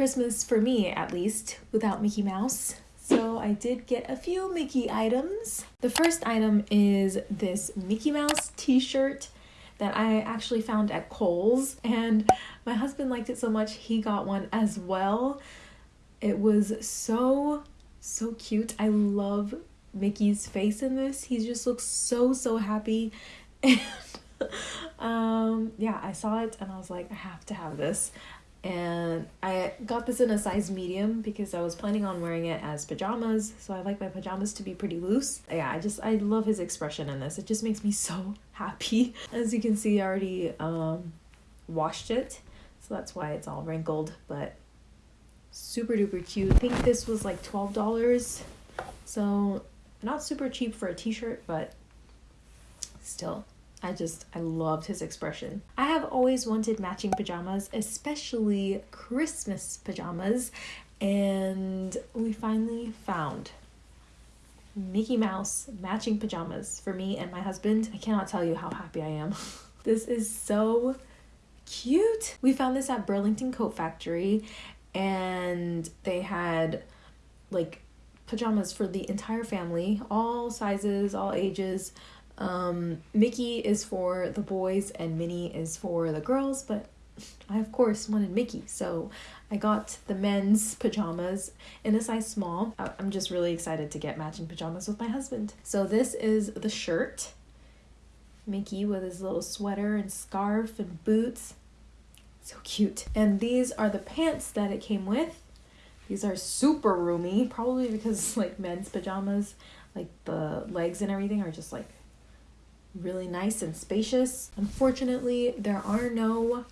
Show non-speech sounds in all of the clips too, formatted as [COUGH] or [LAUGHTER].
Christmas for me, at least, without Mickey Mouse. So I did get a few Mickey items. The first item is this Mickey Mouse t-shirt that I actually found at Kohl's and my husband liked it so much he got one as well. It was so so cute. I love Mickey's face in this. He just looks so so happy [LAUGHS] and um yeah, I saw it and I was like I have to have this and got this in a size medium because I was planning on wearing it as pajamas so I like my pajamas to be pretty loose. Yeah I just I love his expression in this. It just makes me [LAUGHS] so happy. As you can see I already um, washed it so that's why it's all wrinkled but super duper cute. I think this was like $12 so not super cheap for a t-shirt but still I just, I loved his expression. I have always wanted matching pajamas, especially Christmas pajamas, and we finally found Mickey Mouse matching pajamas for me and my husband. I cannot tell you how happy I am. [LAUGHS] this is so cute. We found this at Burlington Coat Factory, and they had like pajamas for the entire family, all sizes, all ages um, Mickey is for the boys and Minnie is for the girls, but I of course wanted Mickey, so I got the men's pajamas in a size small. I'm just really excited to get matching pajamas with my husband. So this is the shirt. Mickey with his little sweater and scarf and boots. So cute. And these are the pants that it came with. These are super roomy, probably because like men's pajamas, like the legs and everything are just like really nice and spacious. Unfortunately, there are no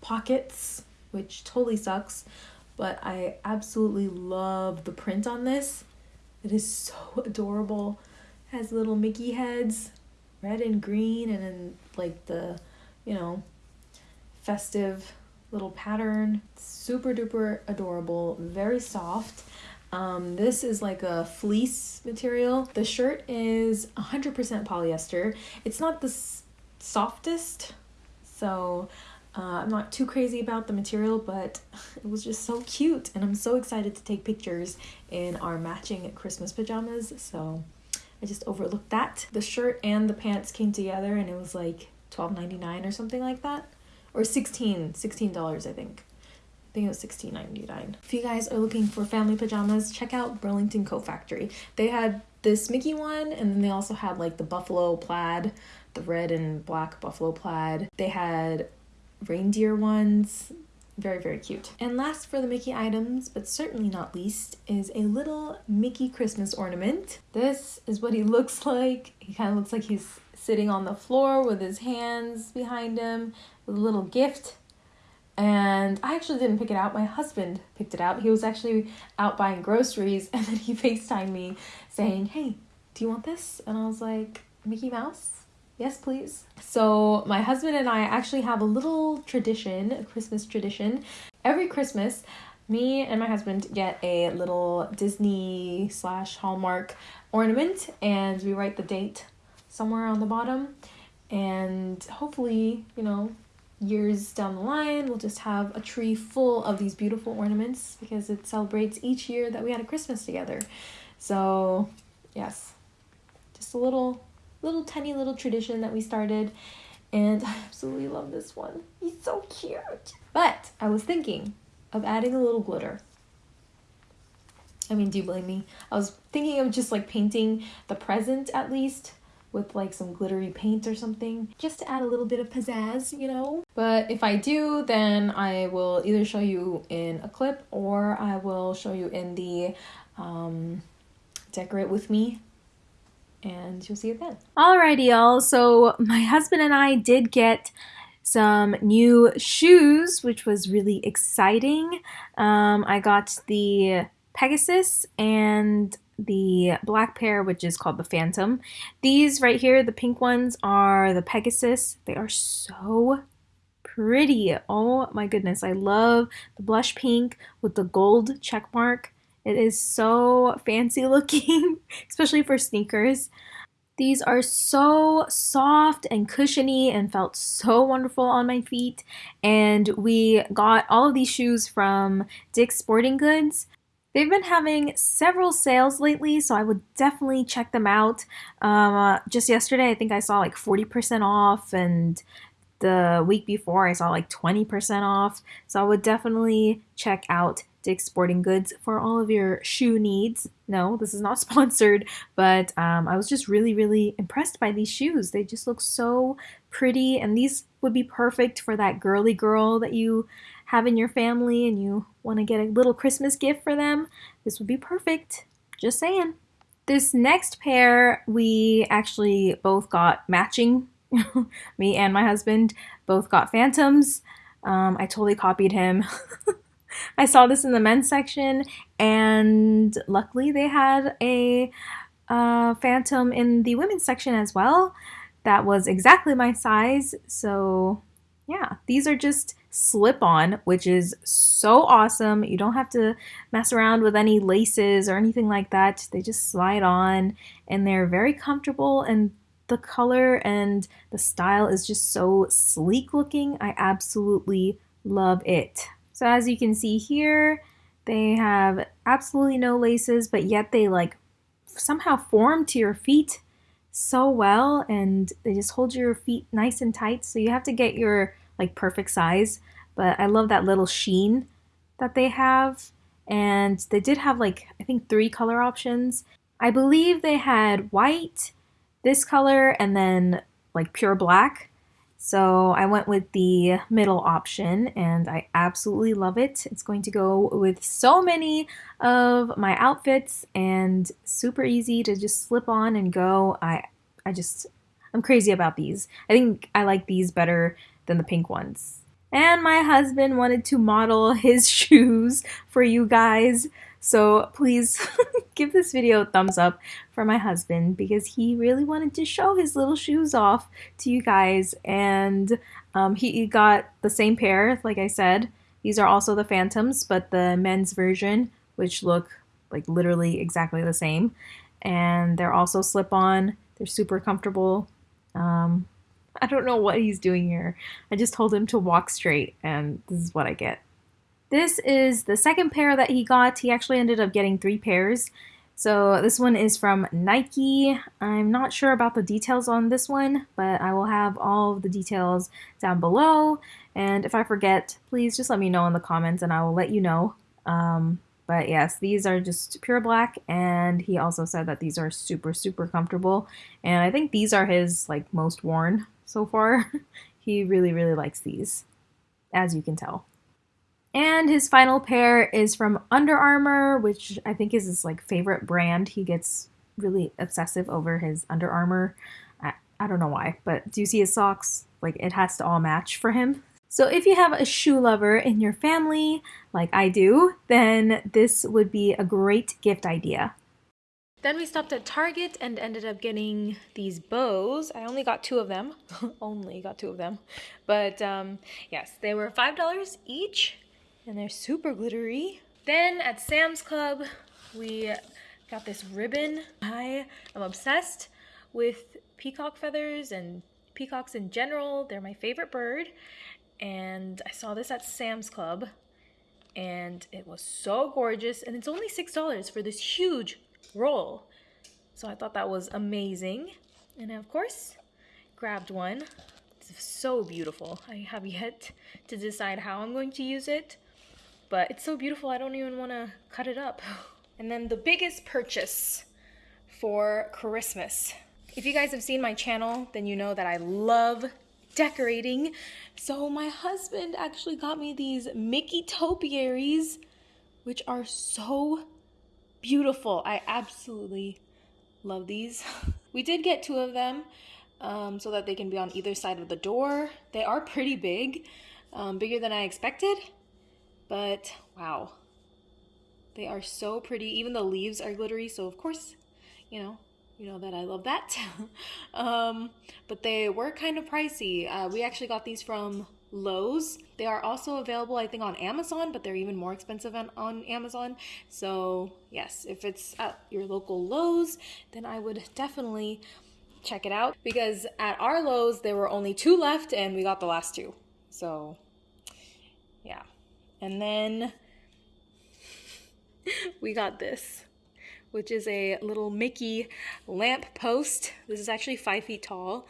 pockets, which totally sucks, but I absolutely love the print on this. It is so [LAUGHS] adorable. It has little Mickey heads, red and green, and then like the, you know, festive little pattern. Super duper adorable, very soft. Um, this is like a fleece material. The shirt is 100% polyester. It's not the softest, so uh, I'm not too crazy about the material, but [LAUGHS] it was just so cute, and I'm so excited to take pictures in our matching Christmas pajamas, so I just overlooked that. The shirt and the pants came together, and it was like $12.99 or something like that, or 16 $16, I think think it was $16.99. If you guys are looking for family pajamas, check out Burlington Coat Factory. They had this Mickey one, and then they also had like the buffalo plaid, the red and black buffalo plaid. They had reindeer ones. Very, very cute. And last for the Mickey items, but certainly not least, is a little Mickey Christmas ornament. This is what he [LAUGHS] looks like. He kind of looks like he's sitting on the floor with his hands behind him with a little gift and I actually didn't pick it out. My husband picked it out. He was actually out buying groceries [LAUGHS] and then he FaceTimed me saying, Hey, do you want this? And I was like, Mickey Mouse? Yes, please. So, my husband and I actually have a little tradition, a Christmas tradition. Every Christmas, me and my husband get a little Disney slash Hallmark ornament and we write the date somewhere on the bottom. And hopefully, you know, years down the line, we'll just have a tree full of these beautiful ornaments because it celebrates each year that we had a Christmas together. So, yes, just a little, little tiny little tradition that we started. And [LAUGHS] I absolutely love this one. He's so cute. But I was thinking of adding a little glitter. I mean, do you blame me? I was thinking of just like painting the present at least with like some glittery paint or something just to add a little bit of pizzazz, you know? But if I do, then I will either show you in a clip or I will show you in the um, decorate with me and you'll see it then. Alrighty, y'all. So my husband and I did get some new shoes, which was really exciting. Um, I got the Pegasus and the black pair, which is called the Phantom. These right here, the pink ones, are the Pegasus. They are so pretty. Oh my goodness. I love the blush pink with the gold check mark. It is so fancy looking, [LAUGHS] especially for sneakers. These are so soft and cushiony and felt so wonderful on my feet. And we got all of these shoes from Dick's Sporting Goods. They've been having several sales lately, so I would definitely check them out. Um, uh, just yesterday, I think I saw like 40% off, and the week before, I saw like 20% off. So I would definitely check out Dick's Sporting Goods for all of your shoe needs. No, this is not [LAUGHS] sponsored, but um, I was just really, really impressed by these shoes. They just look so pretty, and these would be perfect for that girly girl that you have in your family and you want to get a little Christmas gift for them, this would be perfect. Just saying. This next pair, we actually both got matching. [LAUGHS] Me and my husband both got Phantoms. Um, I totally copied him. [LAUGHS] I saw this in the men's section, and luckily they had a uh, Phantom in the women's section as well. That was exactly my size, so yeah, these are just slip on, which is so awesome. You don't have to mess around with any laces or anything like that. They just slide on and they're very comfortable and the color and the style is just so sleek looking. I absolutely love it. So as you can see here, they have absolutely no laces, but yet they like somehow form to your feet so well and they just hold your feet nice and tight. So you have to get your like perfect size. But I love that little sheen that they have. And they did have like, I think three color options. I believe they had white, this color, and then like pure black. So I went with the middle option and I absolutely love it. It's going to go with so many of my outfits and super easy to just slip on and go. I I just I'm crazy about these. I think I like these better than the pink ones. And my husband wanted to model [LAUGHS] his shoes for you guys. So please [LAUGHS] give this video a thumbs up for my husband because he really wanted to show his little shoes off to you guys. And um, he got the same pair, like I said. These are also the Phantoms, but the men's version, which look like literally exactly the same. And they're also slip on. They're super comfortable. Um, [LAUGHS] I don't know what he's doing here. I just told him to walk straight, and this is what I get. This is the second pair that he got. He actually ended up getting three pairs. So this one is from Nike. I'm not sure about the details on this one, but I will have all of the details down below. And if I forget, please just let me know in the comments and I will let you know. Um, but yes, these are just pure black, and he also said that these are super, super comfortable. And I think these are his like most worn so far. [LAUGHS] he really, really likes these, as you can tell. And his final pair is from Under Armour, which I think is his like favorite brand. He gets really obsessive over his Under Armour. I, I don't know why, but do you see his socks? Like it has to all match for him. So if you have a shoe lover in your family, like I do, then this would be a great gift idea. Then we stopped at Target and ended up getting these bows. I only got two of them. [LAUGHS] only got two of them. But um, yes, they were $5 each and they're super glittery. Then at Sam's Club, we got this ribbon. I am obsessed with peacock feathers and peacocks in general. They're my favorite bird. And I saw this at Sam's Club and it was so gorgeous. And it's only $6 for this huge roll. So I thought that was amazing. And I, of course, grabbed one. It's so beautiful. I have yet to decide how I'm going to use it, but it's so beautiful I don't even want to cut it up. [LAUGHS] And then the biggest purchase for Christmas. If you guys have seen my channel, then you know that I love decorating. So my husband actually got me these Mickey topiaries, which are so beautiful. I absolutely love these. [LAUGHS] we did get two of them um, so that they can be on either side of the door. They are pretty big, um, bigger than I expected, but wow. They are so pretty. Even the leaves are glittery, so of course, you know, you know that I love that. [LAUGHS] um, but they were kind of pricey. Uh, we actually got these from Lowe's. They are also available, I think, on Amazon, but they're even more expensive on, on Amazon. So, yes, if it's at your local Lowe's, then I would definitely check it out because at our Lowe's there were only two left and we got the last two. So yeah. And then [LAUGHS] we got this, which is a little Mickey lamp post. This is actually five feet tall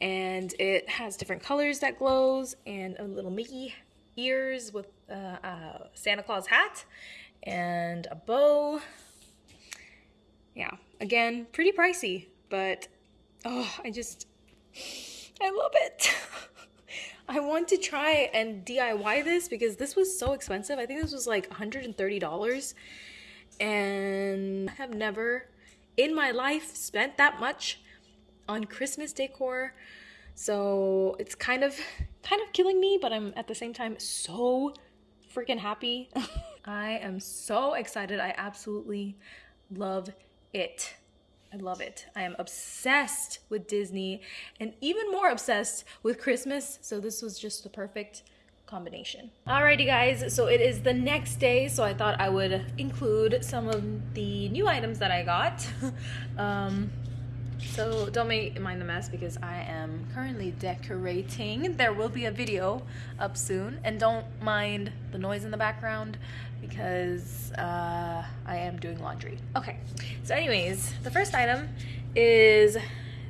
and it has different colors that glows and a little Mickey ears with uh, a Santa Claus hat and a bow. Yeah, again, pretty pricey, but oh, I just, I love it. [LAUGHS] I want to try and DIY this because this was so expensive. I think this was like $130 and I have never in my life spent that much on Christmas decor. So it's kind of [LAUGHS] kind of killing me, but I'm at the same time so freaking happy. [LAUGHS] I am so excited. I absolutely love it. I love it. I am obsessed with Disney and even more obsessed with Christmas. So this was just the perfect combination. Alrighty guys, so it is the next day, so I thought I would include some of the new items that I got. [LAUGHS] um, so don't make, mind the mess because I am currently decorating. There will be a video up soon. And don't mind the noise in the background because uh, I am doing laundry. Okay, so anyways, the first item is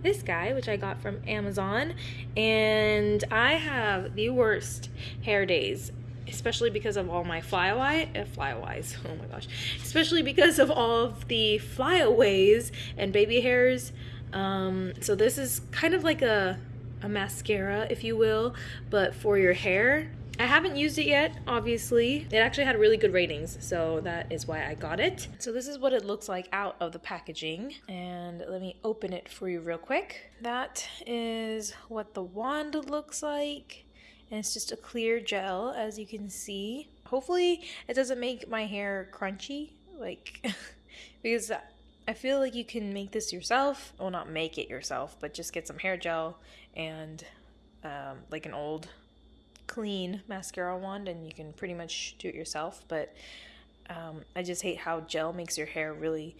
this guy, which I got from Amazon, and I have the worst hair days especially because of all my flyaway uh, flyaways. Oh my gosh. Especially because of all of the flyaways and baby hairs um, so this is kind of like a, a mascara, if you will, but for your hair. I haven't used it yet, obviously. It actually had really good ratings, so that is why I got it. So this is what it looks like out of the packaging. And let me open it for you real quick. That is what the wand looks like. And it's just a clear gel, as you can see. Hopefully it doesn't make my hair crunchy, like, [LAUGHS] because I feel like you can make this yourself. Well, not make it yourself, but just get some hair gel and um, like an old clean mascara wand and you can pretty much do it yourself. But um, I just hate how gel makes your hair really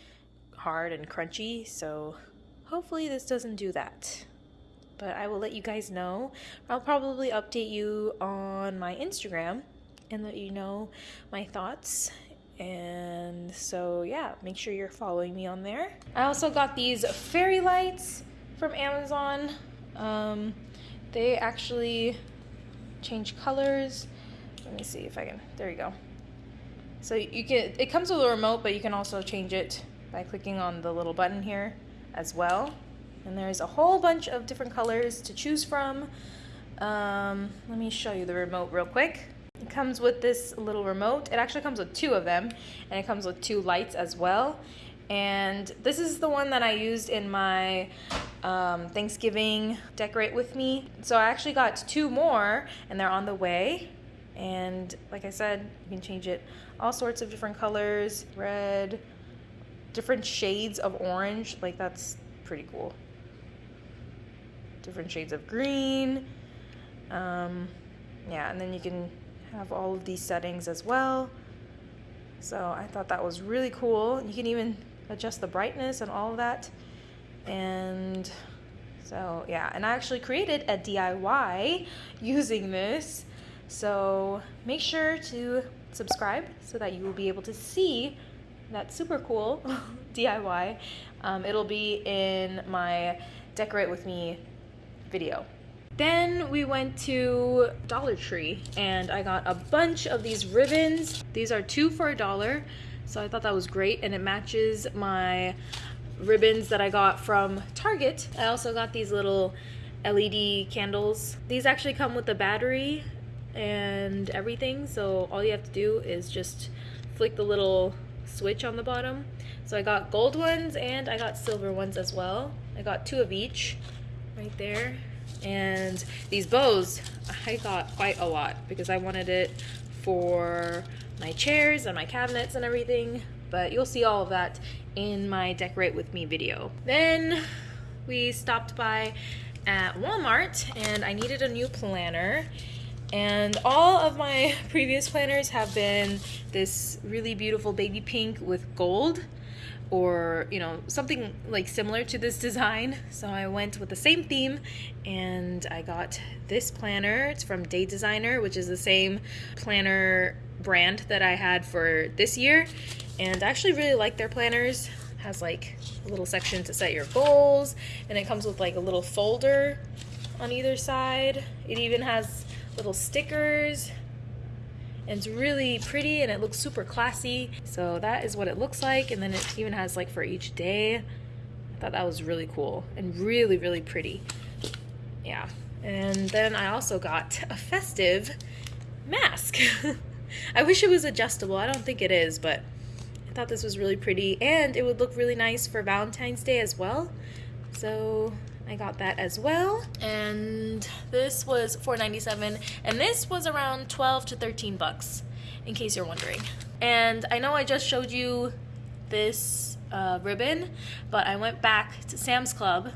hard and crunchy. So hopefully this doesn't do that. But I will let you guys know. I'll probably update you on my Instagram and let you know my thoughts and so, yeah, make sure you're following me on there. I also got these fairy lights from Amazon. Um, they actually change colors. Let me see if I can. There you go. So you can. It comes with a remote, but you can also change it by clicking on the little button here as well. And there's a whole bunch of different colors to choose from. Um, let me show you the remote real quick. Comes with this little remote. It actually comes with two of them, and it comes with two lights as well. And this is the one that I used in my um, Thanksgiving Decorate With Me. So I actually got two more, and they're on the way. And like I said, you can change it all sorts of different colors, red, different shades of orange. Like that's pretty cool. Different shades of green. Um, yeah, and then you can have all of these settings as well. So I thought that was really cool. You can even adjust the brightness and all of that. And so yeah, and I actually created a DIY [LAUGHS] using this. So make sure to subscribe so that you will be able to see that super cool [LAUGHS] DIY. Um, it'll be in my Decorate With Me video. Then we went to Dollar Tree and I got a bunch of these ribbons. These are two for a dollar. So I thought that was great and it matches my ribbons that I got from Target. I also got these little LED candles. These actually come with a battery and everything. So all you have to do is just flick the little switch on the bottom. So I got gold ones and I got silver ones as well. I got two of each right there. And these bows, I got quite a lot because I wanted it for my chairs and my cabinets and everything. But you'll see all of that in my Decorate With Me video. Then we stopped by at Walmart and I needed a new planner. And all of my [LAUGHS] previous planners have been this really beautiful baby pink with gold. Or you know something like similar to this design. So I went with the same theme and I got this planner. It's from Day Designer which is the same planner brand that I had for this year. And I actually really like their planners. It has like a little section to set your goals and it comes with like a little folder on either side. It even has little stickers and it's really pretty and it looks super classy. So that is what it looks like. And then it even has like for each day. I thought that was really cool and really really pretty. Yeah. And then I also got [LAUGHS] a festive mask. [LAUGHS] I wish it was adjustable. I don't think it is but I thought this was really pretty. And it would look really nice for Valentine's Day as well. So I got that as well. And this was $4.97 and this was around 12 to 13 bucks in case you're wondering. And I know I just showed you this uh, ribbon, but I went back to Sam's Club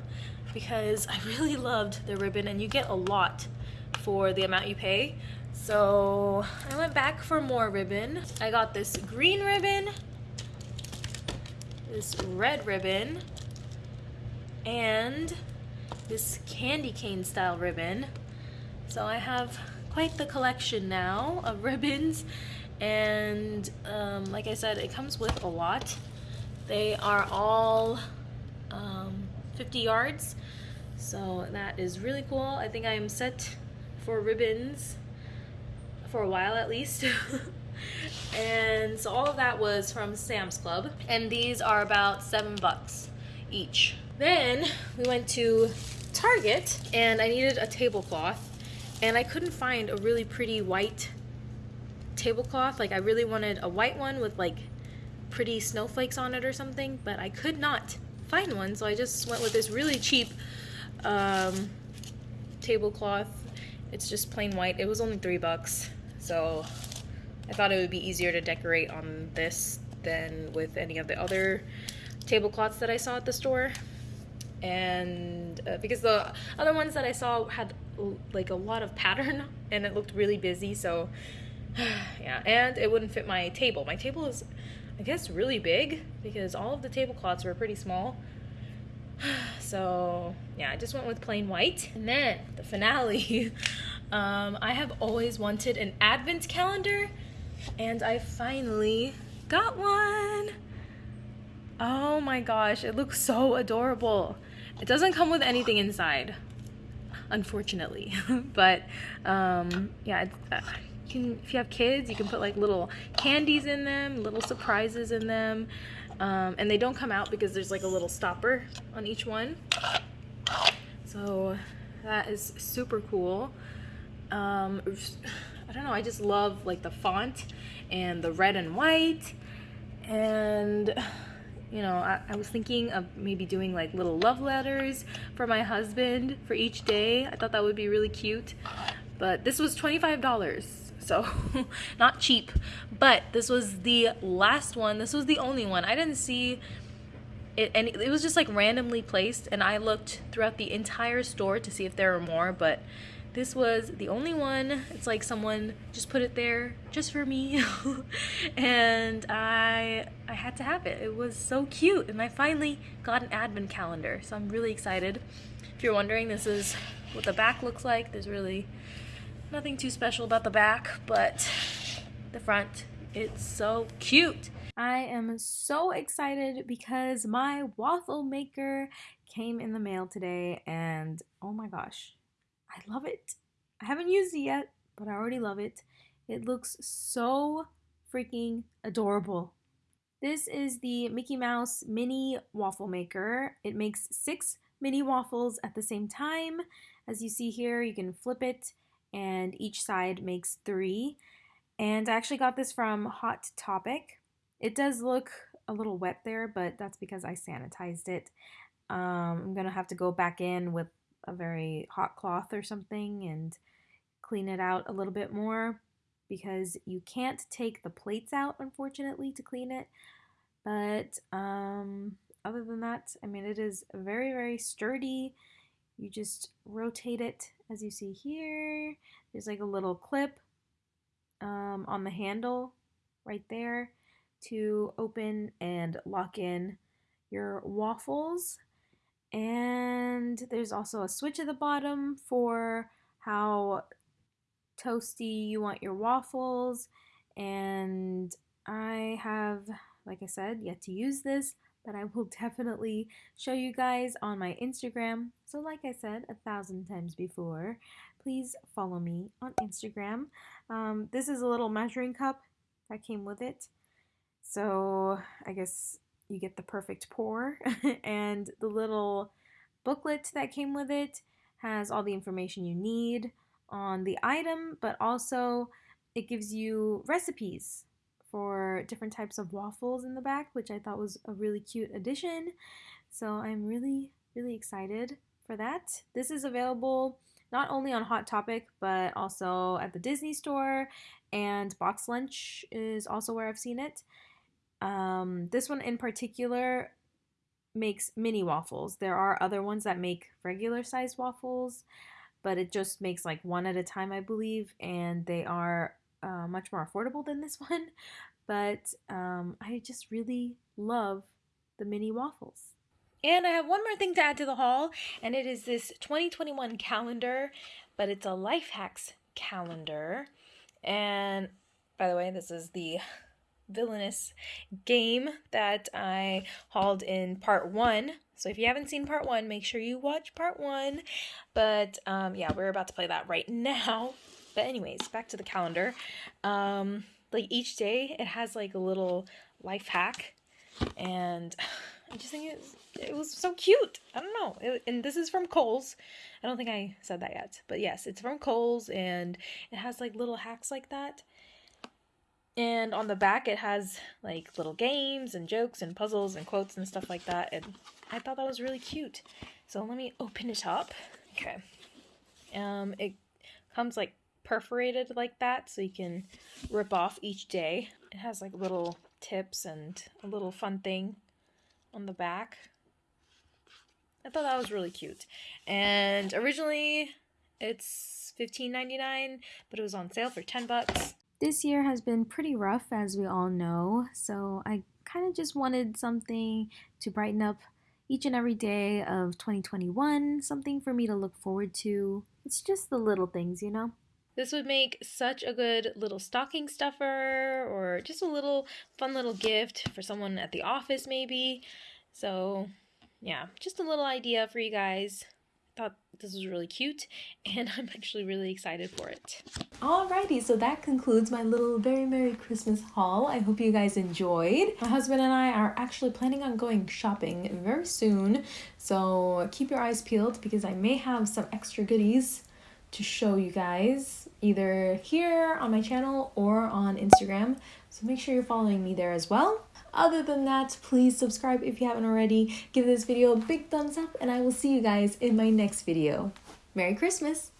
because I really [LAUGHS] loved the ribbon and you get a lot for the amount you pay. So I went back for more ribbon. I got this green ribbon, this red ribbon, and this candy cane style ribbon. So I have quite the collection now of [LAUGHS] ribbons and um, like I said it comes with a lot. They are all um, 50 yards so that is really cool. I think I am set for ribbons for a while at least. [LAUGHS] and so all of that was from Sam's Club and these are about seven bucks each. Then we went to Target and I needed a tablecloth and I couldn't find a really pretty white tablecloth. Like I really wanted a white one with like pretty snowflakes on it or something, but I could not find one. So I just went with this really cheap um, tablecloth. It's just plain white. It was only three bucks. So I thought it would be easier to decorate on this than with any of the other tablecloths that I saw at the store and uh, because the other ones that I saw had like a lot of pattern [LAUGHS] and it looked really busy so [SIGHS] yeah and it wouldn't fit my table. My table is I guess really big because all of the tablecloths were pretty small. [SIGHS] So yeah I just went with plain white. And then the finale. [LAUGHS] Um, I have always wanted an advent calendar and I finally got one. Oh my gosh it looks so adorable it doesn't come with anything inside, unfortunately. [LAUGHS] but um, yeah, uh, you can, if you have kids, you can put like little candies in them, little surprises in them. Um, and they don't come out because there's like a little stopper on each one. So that is super cool. Um, I don't know, I just love like the font and the red and white and you know, I, I, was thinking of maybe doing like little love letters for my husband for each day. I thought that would be really cute. But this was $25, so [LAUGHS] not cheap. But this was the last one. This was the only one. I didn't see it, and it was just like randomly placed. And I looked throughout the entire store to see if there were more, but this was the only one. It's like someone just put it there just for me. [LAUGHS] and I I had to have it. It was so cute. And I finally got an advent calendar. So I'm really excited. If you're wondering, this is what the back looks like. There's really nothing too special about the back, but the front, it's so cute. I am so excited because my waffle maker came in the mail today and oh my gosh, I love it. I haven't used it yet, but I already love it. It looks so freaking adorable. This is the Mickey Mouse Mini Waffle Maker. It makes six mini waffles at the same time. As you see here, you can flip it and each side makes three. And I actually got this from Hot Topic. It does look a little wet there, but that's because I sanitized it. Um, I'm gonna have to go back in with a very hot cloth or something and clean it out a little bit more because you can't take the plates out unfortunately to clean it. But um, other than that I mean it is very very sturdy. You just rotate it as you see here. There's like a little clip um, on the handle right there to open and lock in your waffles. And there's also a switch at the bottom for how toasty you want your waffles. And I have, like I said, yet to use this, but I will [LAUGHS] definitely show you guys on my Instagram. So, like I said a thousand times before, please follow me on Instagram. Um, this is a little measuring cup that came with it. So, I guess you get the perfect pour. [LAUGHS] and the little booklet that came with it has all the information you need on the item, but also it gives you recipes for different types of waffles in the back, which I thought was a really cute addition. So I'm really, really excited for that. This is available not only on Hot Topic, but also at the Disney store, and BoxLunch is also where I've seen it. Um, this one in particular makes mini waffles. There are other ones that make regular sized waffles, but it just makes like one at a time, I believe, and they are uh, much more affordable than this [LAUGHS] one. But um, I just really love the mini waffles. And I have one more thing to add to the haul, and it is this 2021 calendar, but it's a life hacks calendar. And by the way, this is the villainous game that I hauled in part one. So if you haven't seen part one, make sure you watch part one. But um, yeah, we're about to play that right [LAUGHS] now. But anyways, back to the calendar. Um, like each day, it has like a little life hack, and [SIGHS] I just think it was, it was so cute. I don't know. It, and this is from Kohl's. I don't think I said that yet, but yes, it's from Kohl's, and it has like little hacks like that. And on the back, it has like little games and jokes and puzzles and quotes and stuff like that. And I thought that was really cute. So let me open it up. Okay. Um, it comes like perforated like that, so you can rip off each day. It has like little tips and a little fun thing on the back. I thought that was really cute. And originally it's $15.99, but it was on sale for 10 bucks. This year has been pretty rough, as we all know, so I kind of just wanted something to brighten up each and every day of 2021, something for me to look forward to. It's just the little things, you know? This would make such a good little stocking stuffer or just a little fun little gift for someone at the office, maybe. So, yeah, just a little idea for you guys thought this was really cute [LAUGHS] and I'm actually really excited for it. Alrighty, so that concludes my little very Merry Christmas haul. I hope you guys enjoyed. My husband and I are actually planning on going shopping very soon, so keep your eyes peeled because I may have some extra goodies to show you guys either here on my channel or on Instagram. So make sure you're following me there as well. Other than that, please subscribe if you haven't already. Give this video a big thumbs up and I will see you guys in my next video. Merry Christmas!